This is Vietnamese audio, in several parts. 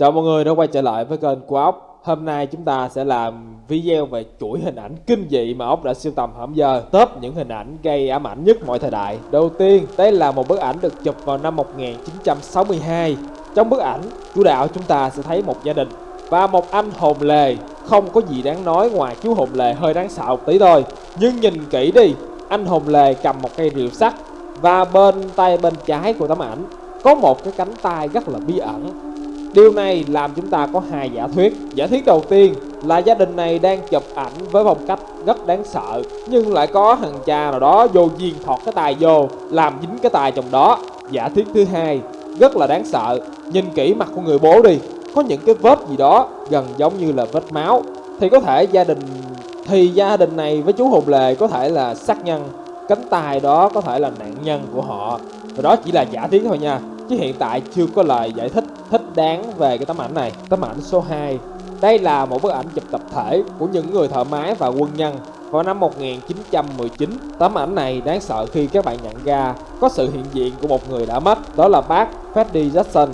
Chào mọi người đã quay trở lại với kênh của Ốc. Hôm nay chúng ta sẽ làm video về chuỗi hình ảnh kinh dị mà Ốc đã siêu tầm hẳm giờ. Top những hình ảnh gây ám ảnh nhất mọi thời đại. Đầu tiên, đây là một bức ảnh được chụp vào năm 1962 Trong bức ảnh, chủ đạo chúng ta sẽ thấy một gia đình Và một anh hồn lề. Không có gì đáng nói ngoài chú hồn lề hơi đáng sợ một tí thôi. Nhưng nhìn kỹ đi, anh hồn lề cầm một cây rìu sắt Và bên tay bên trái của tấm ảnh có một cái cánh tay rất là bí ẩn. Điều này làm chúng ta có hai giả thuyết. Giả thuyết đầu tiên là gia đình này đang chụp ảnh với phong cách rất đáng sợ, Nhưng lại có thằng cha nào đó vô duyên thọt cái tài vô, Làm dính cái tài trong đó. Giả thuyết thứ hai, rất là đáng sợ. Nhìn kỹ mặt của người bố đi, Có những cái vết gì đó gần giống như là vết máu. Thì có thể gia đình, Thì gia đình này với chú hồn Lề có thể là sát nhân, Cánh tay đó có thể là nạn nhân của họ. Và đó chỉ là giả thuyết thôi nha. Chứ hiện tại chưa có lời giải thích thích đáng về cái tấm ảnh này. Tấm ảnh số 2 Đây là một bức ảnh chụp tập thể của những người thợ máy và quân nhân vào năm 1919 Tấm ảnh này đáng sợ khi các bạn nhận ra có sự hiện diện của một người đã mất, Đó là bác Freddie Jackson.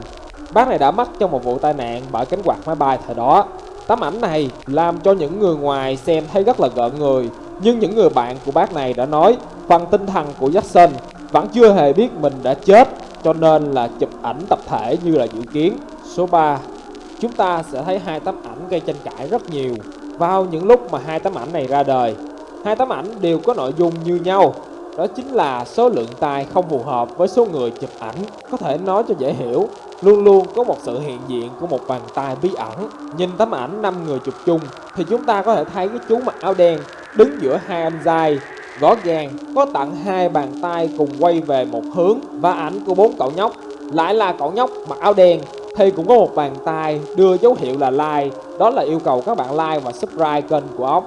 Bác này đã mất trong một vụ tai nạn bởi cánh quạt máy bay thời đó. Tấm ảnh này làm cho những người ngoài xem thấy rất là gợn người, Nhưng những người bạn của bác này đã nói, Phần tinh thần của Jackson vẫn chưa hề biết mình đã chết cho nên là chụp ảnh tập thể như là dự kiến. Số 3, chúng ta sẽ thấy hai tấm ảnh gây tranh cãi rất nhiều vào những lúc mà hai tấm ảnh này ra đời. Hai tấm ảnh đều có nội dung như nhau, đó chính là số lượng tay không phù hợp với số người chụp ảnh. Có thể nói cho dễ hiểu, luôn luôn có một sự hiện diện của một bàn tay bí ẩn. Nhìn tấm ảnh 5 người chụp chung thì chúng ta có thể thấy cái chú mặc áo đen đứng giữa hai anh trai Rõ ràng, có tặng hai bàn tay cùng quay về một hướng và ảnh của bốn cậu nhóc. Lại là cậu nhóc mặc áo đen, thì cũng có một bàn tay đưa dấu hiệu là like đó là yêu cầu các bạn like và subscribe kênh của ốc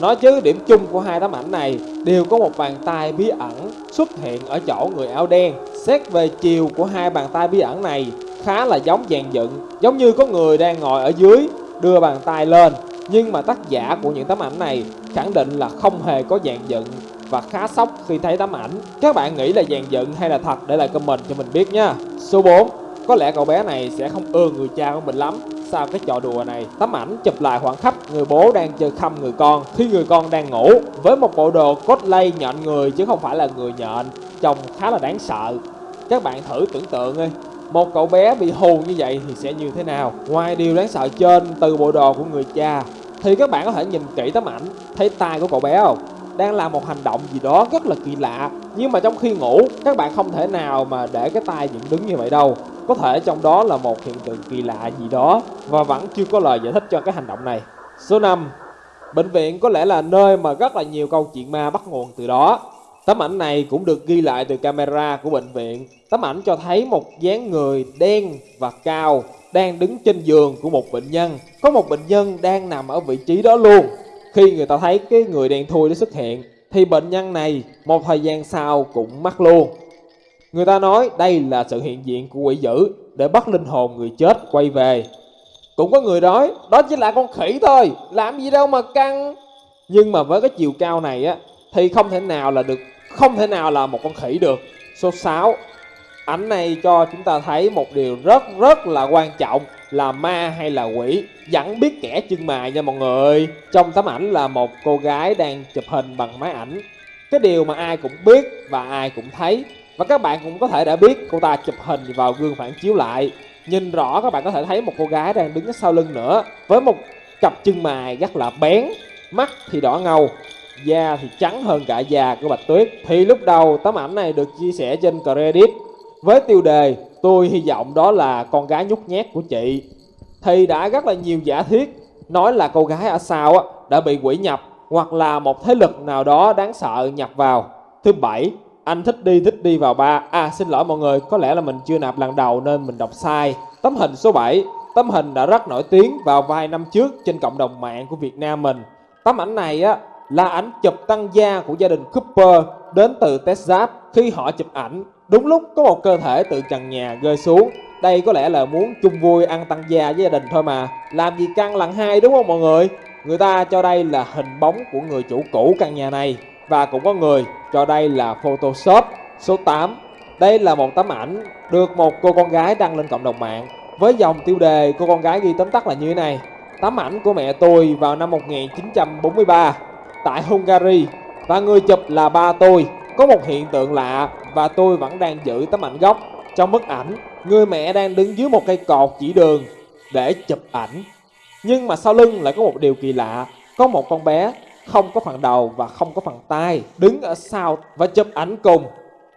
nói chứ, điểm chung của hai tấm ảnh này đều có một bàn tay bí ẩn xuất hiện ở chỗ người áo đen. Xét về chiều của hai bàn tay bí ẩn này, khá là giống dàn dựng, giống như có người đang ngồi ở dưới, đưa bàn tay lên nhưng mà tác giả của những tấm ảnh này khẳng định là không hề có dàn dựng và khá sốc khi thấy tấm ảnh. Các bạn nghĩ là dàn dựng hay là thật để lại comment cho mình biết nha. Số 4. Có lẽ cậu bé này sẽ không ưa người cha của mình lắm sau cái trò đùa này. Tấm ảnh chụp lại khoảng khắc người bố đang chơi khăm người con khi người con đang ngủ với một bộ đồ cosplay nhện người chứ không phải là người nhện. Trông khá là đáng sợ. Các bạn thử tưởng tượng đi, một cậu bé bị hù như vậy thì sẽ như thế nào? Ngoài điều đáng sợ trên từ bộ đồ của người cha thì các bạn có thể nhìn kỹ tấm ảnh, thấy tay của cậu bé không? Đang làm một hành động gì đó rất là kỳ lạ. Nhưng mà trong khi ngủ, các bạn không thể nào mà để cái tay dựng đứng như vậy đâu. Có thể trong đó là một hiện tượng kỳ lạ gì đó và vẫn chưa có lời giải thích cho cái hành động này. Số 5 bệnh viện có lẽ là nơi mà rất là nhiều câu chuyện ma bắt nguồn từ đó tấm ảnh này cũng được ghi lại từ camera của bệnh viện. Tấm ảnh cho thấy một dáng người đen và cao đang đứng trên giường của một bệnh nhân. Có một bệnh nhân đang nằm ở vị trí đó luôn. Khi người ta thấy cái người đen thui đó xuất hiện, thì bệnh nhân này một thời gian sau cũng mắc luôn. Người ta nói đây là sự hiện diện của quỷ dữ để bắt linh hồn người chết quay về. Cũng có người nói, đó chỉ là con khỉ thôi, làm gì đâu mà căng. Nhưng mà với cái chiều cao này á, thì không thể nào là được không thể nào là một con khỉ được. Số 6 ảnh này cho chúng ta thấy một điều rất rất là quan trọng là ma hay là quỷ. Vẫn biết kẻ chân mài nha mọi người. Trong tấm ảnh là một cô gái đang chụp hình bằng máy ảnh. Cái điều mà ai cũng biết và ai cũng thấy. Và các bạn cũng có thể đã biết cô ta chụp hình vào gương phản chiếu lại. Nhìn rõ, các bạn có thể thấy một cô gái đang đứng sau lưng nữa, với một cặp chân mài rất là bén, mắt thì đỏ ngầu da thì trắng hơn cả da của bạch tuyết. Thì lúc đầu tấm ảnh này được chia sẻ trên credit. Với tiêu đề, tôi hy vọng đó là con gái nhút nhát của chị. Thì đã rất là nhiều giả thiết nói là cô gái ở sau đã bị quỷ nhập hoặc là một thế lực nào đó đáng sợ nhập vào. Thứ bảy, anh thích đi thích đi vào ba. À xin lỗi mọi người, có lẽ là mình chưa nạp lần đầu nên mình đọc sai. Tấm hình số 7 tấm hình đã rất nổi tiếng vào vài năm trước trên cộng đồng mạng của Việt Nam mình. Tấm ảnh này á là ảnh chụp tăng gia của gia đình Cooper đến từ Texas khi họ chụp ảnh. Đúng lúc có một cơ thể từ trần nhà rơi xuống. Đây có lẽ là muốn chung vui ăn tăng gia với gia đình thôi mà. Làm gì căng lần hai, đúng không mọi người? Người ta cho đây là hình bóng của người chủ cũ căn nhà này. Và cũng có người cho đây là Photoshop Số 8 Đây là một tấm ảnh được một cô con gái đăng lên cộng đồng mạng với dòng tiêu đề cô con gái ghi tóm tắt là như thế này. Tấm ảnh của mẹ tôi vào năm 1943 tại Hungary. Và người chụp là ba tôi. Có một hiện tượng lạ và tôi vẫn đang giữ tấm ảnh gốc. Trong bức ảnh, người mẹ đang đứng dưới một cây cột chỉ đường để chụp ảnh. Nhưng mà sau lưng lại có một điều kỳ lạ. Có một con bé không có phần đầu và không có phần tay đứng ở sau và chụp ảnh cùng.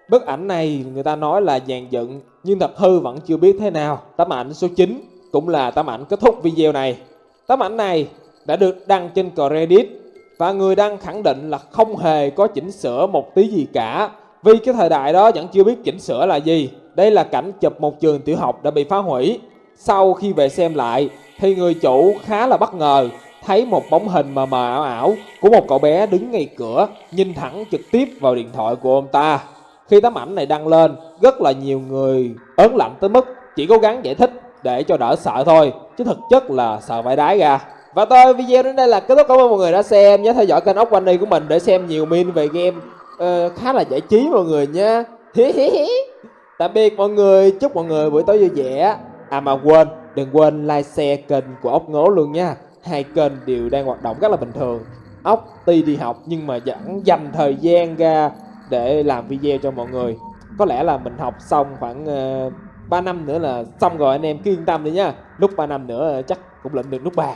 Bức ảnh này người ta nói là dàn dựng, nhưng thật hư vẫn chưa biết thế nào. Tấm ảnh số 9 cũng là tấm ảnh kết thúc video này. Tấm ảnh này đã được đăng trên Reddit và người đăng khẳng định là không hề có chỉnh sửa một tí gì cả. Vì cái thời đại đó vẫn chưa biết chỉnh sửa là gì. Đây là cảnh chụp một trường tiểu học đã bị phá hủy. Sau khi về xem lại, thì người chủ khá là bất ngờ, thấy một bóng hình mờ mờ ảo ảo của một cậu bé đứng ngay cửa, nhìn thẳng trực tiếp vào điện thoại của ông ta. Khi tấm ảnh này đăng lên, rất là nhiều người ớn lạnh tới mức chỉ cố gắng giải thích để cho đỡ sợ thôi, chứ thực chất là sợ vãi đái ra và tôi video đến đây là kết thúc. Cảm ơn mọi người đã xem nhớ theo dõi kênh ốc quanh đi của mình để xem nhiều min về game uh, khá là giải trí mọi người nha tạm biệt mọi người. Chúc mọi người buổi tối vui vẻ. À mà quên đừng quên like share kênh của ốc ngố luôn nha. Hai kênh đều đang hoạt động rất là bình thường. Ốc tuy đi học nhưng mà vẫn dành thời gian ra để làm video cho mọi người. Có lẽ là mình học xong khoảng ờ, uh, 3 năm nữa là xong rồi. Anh em cứ yên tâm đi nha. Lúc 3 năm nữa chắc cũng lệnh được nút bạc.